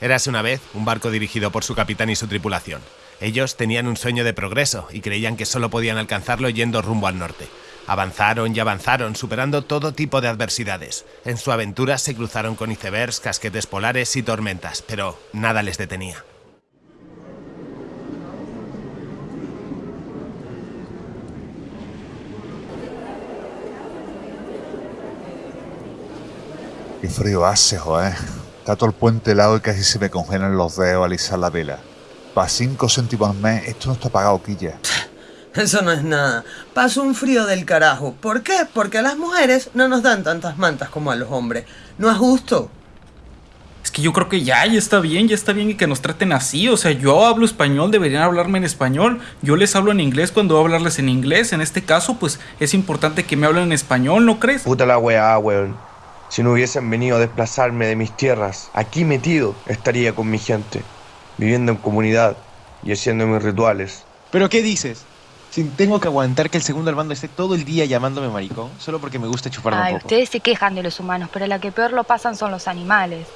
Érase una vez un barco dirigido por su capitán y su tripulación. Ellos tenían un sueño de progreso y creían que solo podían alcanzarlo yendo rumbo al norte. Avanzaron y avanzaron, superando todo tipo de adversidades. En su aventura se cruzaron con icebergs, casquetes polares y tormentas, pero nada les detenía. Qué frío hace, joder. Está todo el puente helado y casi se me congelan los dedos al izar la vela. Para 5 céntimos al mes, esto no está pagado, quilla. Eso no es nada. Paso un frío del carajo. ¿Por qué? Porque a las mujeres no nos dan tantas mantas como a los hombres. No es justo. Es que yo creo que ya, ya está bien, ya está bien y que nos traten así. O sea, yo hablo español, deberían hablarme en español. Yo les hablo en inglés cuando voy a hablarles en inglés. En este caso, pues es importante que me hablen en español, ¿no crees? Puta la weá, weón. Si no hubiesen venido a desplazarme de mis tierras, aquí metido estaría con mi gente, viviendo en comunidad y haciendo mis rituales. ¿Pero qué dices? Si tengo que aguantar que el segundo al mando esté todo el día llamándome maricón, solo porque me gusta chuparme Ay, un poco. ustedes se quejan de los humanos, pero la que peor lo pasan son los animales.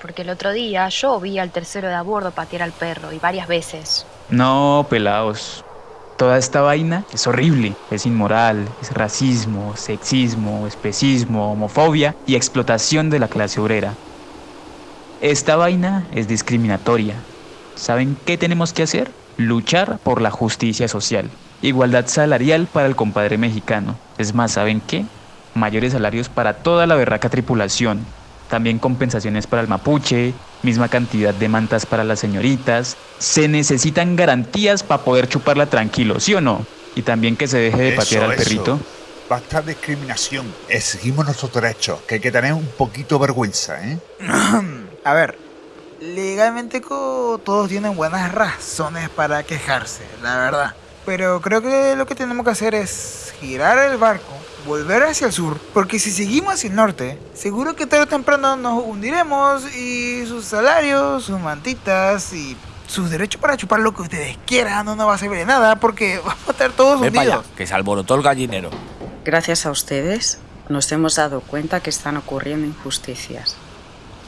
Porque el otro día yo vi al tercero de a bordo patear al perro y varias veces. No, pelados. Toda esta vaina es horrible, es inmoral, es racismo, sexismo, especismo, homofobia y explotación de la clase obrera. Esta vaina es discriminatoria. ¿Saben qué tenemos que hacer? Luchar por la justicia social. Igualdad salarial para el compadre mexicano. Es más, ¿saben qué? Mayores salarios para toda la berraca tripulación. También compensaciones para el mapuche, misma cantidad de mantas para las señoritas. Se necesitan garantías para poder chuparla tranquilo, ¿sí o no? Y también que se deje de patear al eso. perrito. Basta de discriminación. Exigimos nuestros derechos, que hay que tener un poquito vergüenza, ¿eh? A ver, legalmente todos tienen buenas razones para quejarse, la verdad. Pero creo que lo que tenemos que hacer es girar el barco, volver hacia el sur, porque si seguimos hacia el norte, seguro que tarde o temprano nos hundiremos y sus salarios, sus mantitas y sus derechos para chupar lo que ustedes quieran no nos va a servir de nada porque vamos a estar todos Ve para allá, hundidos. que se alborotó el gallinero. Gracias a ustedes, nos hemos dado cuenta que están ocurriendo injusticias.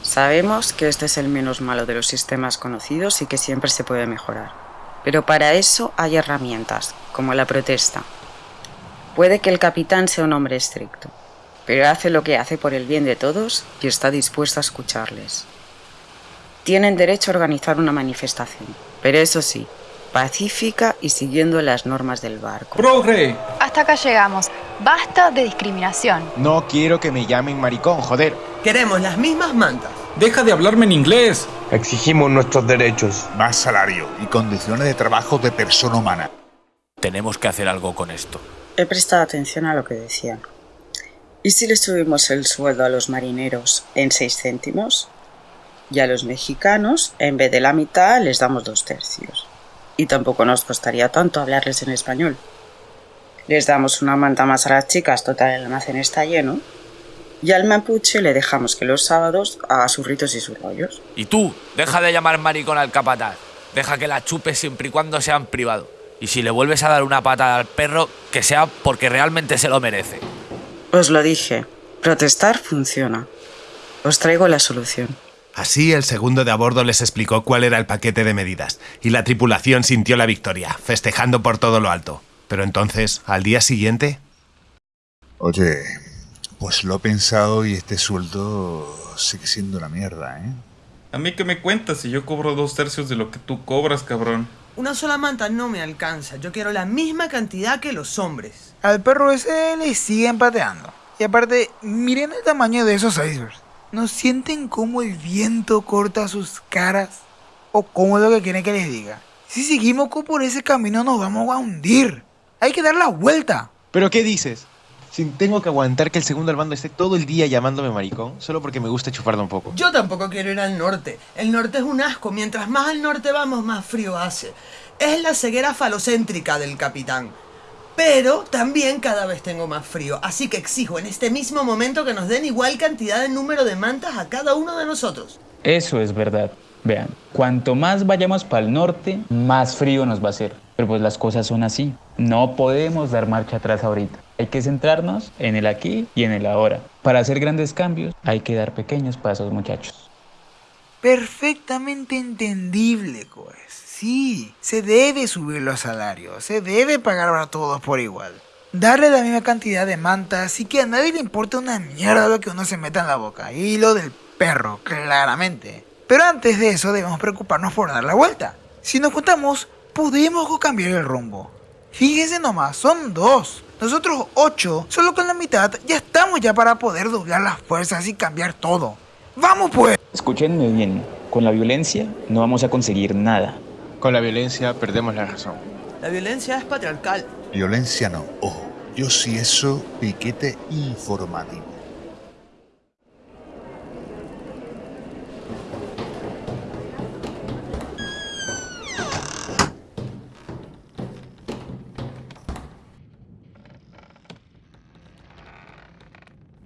Sabemos que este es el menos malo de los sistemas conocidos y que siempre se puede mejorar. Pero para eso hay herramientas, como la protesta. Puede que el capitán sea un hombre estricto, pero hace lo que hace por el bien de todos y está dispuesto a escucharles. Tienen derecho a organizar una manifestación, pero eso sí, pacífica y siguiendo las normas del barco. ¡Progre! Hasta acá llegamos. Basta de discriminación. No quiero que me llamen maricón, joder. Queremos las mismas mantas. Deja de hablarme en inglés. Exigimos nuestros derechos. Más salario y condiciones de trabajo de persona humana. Tenemos que hacer algo con esto. He prestado atención a lo que decían. ¿Y si le subimos el sueldo a los marineros en 6 céntimos? Y a los mexicanos, en vez de la mitad, les damos dos tercios. Y tampoco nos costaría tanto hablarles en español. Les damos una manta más a las chicas, total el almacén está lleno. Y al mapuche le dejamos que los sábados haga sus ritos y sus rollos. Y tú, deja de llamar maricón al capataz. Deja que la chupe siempre y cuando sean privado. Y si le vuelves a dar una patada al perro, que sea porque realmente se lo merece. Os lo dije, protestar funciona. Os traigo la solución. Así el segundo de a bordo les explicó cuál era el paquete de medidas, y la tripulación sintió la victoria, festejando por todo lo alto. Pero entonces, al día siguiente, Oye, pues lo he pensado y este sueldo sigue siendo una mierda, ¿eh? A mí que me cuentas si yo cobro dos tercios de lo que tú cobras, cabrón. Una sola manta no me alcanza. Yo quiero la misma cantidad que los hombres. Al perro ese le siguen pateando. Y aparte, miren el tamaño de esos icebergs. ¿No sienten cómo el viento corta sus caras? ¿O cómo es lo que quieren que les diga? Si seguimos por ese camino nos vamos a hundir. Hay que dar la vuelta. ¿Pero qué dices? Si tengo que aguantar que el segundo al mando esté todo el día llamándome maricón, solo porque me gusta chuparme un poco. Yo tampoco quiero ir al norte. El norte es un asco. Mientras más al norte vamos, más frío hace. Es la ceguera falocéntrica del capitán. Pero también cada vez tengo más frío. Así que exijo en este mismo momento que nos den igual cantidad de número de mantas a cada uno de nosotros. Eso es verdad. Vean, cuanto más vayamos para el norte, más frío nos va a hacer. Pero pues las cosas son así. No podemos dar marcha atrás ahorita. Hay que centrarnos en el aquí y en el ahora. Para hacer grandes cambios hay que dar pequeños pasos, muchachos. Perfectamente entendible, pues. Sí, se debe subir los salarios, se debe pagar a todos por igual. Darle la misma cantidad de mantas y que a nadie le importe una mierda lo que uno se meta en la boca. Y lo del perro, claramente. Pero antes de eso debemos preocuparnos por dar la vuelta. Si nos juntamos, podemos cambiar el rumbo. Fíjense nomás, son dos. Nosotros ocho, solo con la mitad, ya estamos ya para poder doblar las fuerzas y cambiar todo. ¡Vamos pues! Escúchenme bien, con la violencia no vamos a conseguir nada. Con la violencia perdemos la razón. La violencia es patriarcal. Violencia no, ojo. Yo sí eso, piquete informativo.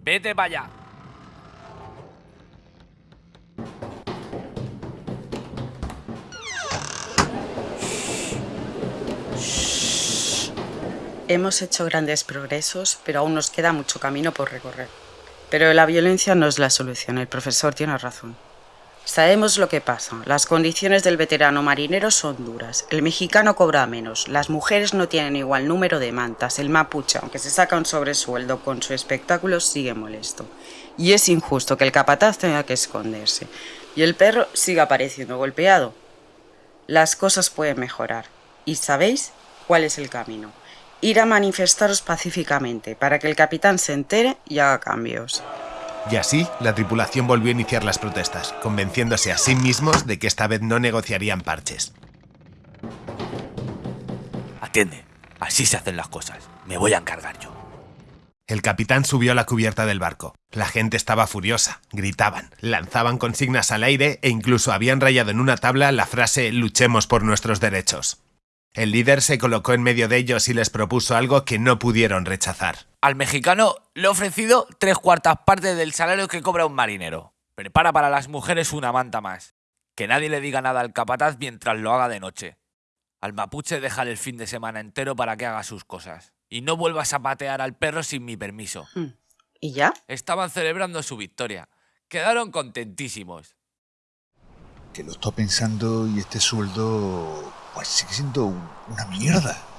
Vete para allá. Hemos hecho grandes progresos, pero aún nos queda mucho camino por recorrer. Pero la violencia no es la solución, el profesor tiene razón. Sabemos lo que pasa. Las condiciones del veterano marinero son duras. El mexicano cobra menos. Las mujeres no tienen igual número de mantas. El mapuche, aunque se saca un sobresueldo con su espectáculo, sigue molesto. Y es injusto que el capataz tenga que esconderse. Y el perro siga apareciendo golpeado. Las cosas pueden mejorar. ¿Y sabéis cuál es el camino? Ir a manifestaros pacíficamente para que el capitán se entere y haga cambios. Y así, la tripulación volvió a iniciar las protestas, convenciéndose a sí mismos de que esta vez no negociarían parches. Atiende, así se hacen las cosas. Me voy a encargar yo. El capitán subió a la cubierta del barco. La gente estaba furiosa, gritaban, lanzaban consignas al aire e incluso habían rayado en una tabla la frase luchemos por nuestros derechos. El líder se colocó en medio de ellos y les propuso algo que no pudieron rechazar. Al mexicano le he ofrecido tres cuartas partes del salario que cobra un marinero. Prepara para las mujeres una manta más. Que nadie le diga nada al capataz mientras lo haga de noche. Al mapuche déjale el fin de semana entero para que haga sus cosas. Y no vuelvas a patear al perro sin mi permiso. ¿Y ya? Estaban celebrando su victoria. Quedaron contentísimos. Que lo estoy pensando y este sueldo pues sigue siendo una mierda.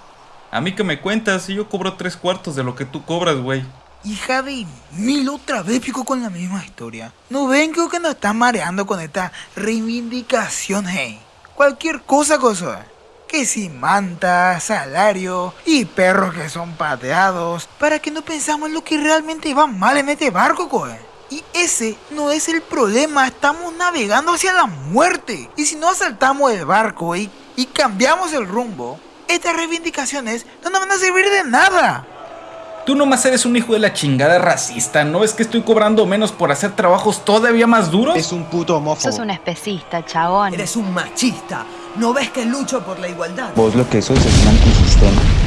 A mí que me cuentas, si yo cobro tres cuartos de lo que tú cobras, güey. Hija de mil otra vez pico con la misma historia. ¿No ven que nos están mareando con esta reivindicación, hey? Cualquier cosa, cosa. Que si manta, salario y perros que son pateados. Para que no pensamos en lo que realmente va mal en este barco, coe. Y ese no es el problema, estamos navegando hacia la muerte. Y si no asaltamos el barco y, y cambiamos el rumbo, estas reivindicaciones no nos van a servir de nada. Tú nomás eres un hijo de la chingada racista, ¿no es que estoy cobrando menos por hacer trabajos todavía más duros? Es un puto homófobo. Sos un especista, chabón. Eres un machista. ¿No ves que lucho por la igualdad? Vos lo que sos es un antisistema.